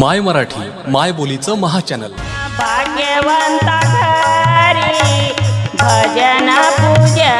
माय मराठी माय बोलीचं महाचॅनल. भाग्यवंता घरी भजन पूजा